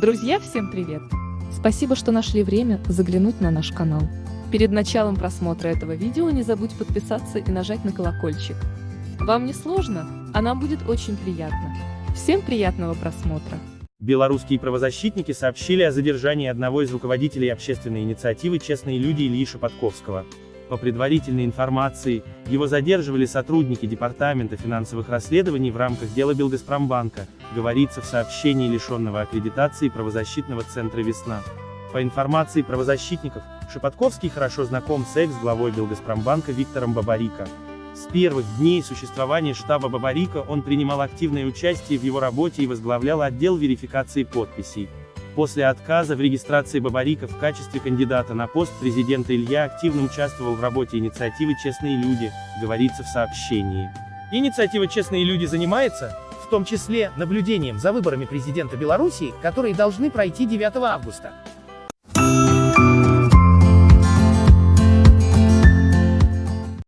Друзья, всем привет! Спасибо, что нашли время заглянуть на наш канал. Перед началом просмотра этого видео не забудь подписаться и нажать на колокольчик. Вам не сложно, а нам будет очень приятно. Всем приятного просмотра! Белорусские правозащитники сообщили о задержании одного из руководителей общественной инициативы «Честные люди» Ильи Шепотковского. По предварительной информации, его задерживали сотрудники Департамента финансовых расследований в рамках дела Белгазпромбанка, говорится в сообщении лишенного аккредитации правозащитного центра «Весна». По информации правозащитников, Шепотковский хорошо знаком с экс-главой Белгазпромбанка Виктором Бабарико. С первых дней существования штаба Бабарико он принимал активное участие в его работе и возглавлял отдел верификации подписей. После отказа в регистрации Бабарика в качестве кандидата на пост президента Илья активно участвовал в работе инициативы «Честные люди», говорится в сообщении. Инициатива «Честные люди» занимается, в том числе, наблюдением за выборами президента Беларуси, которые должны пройти 9 августа.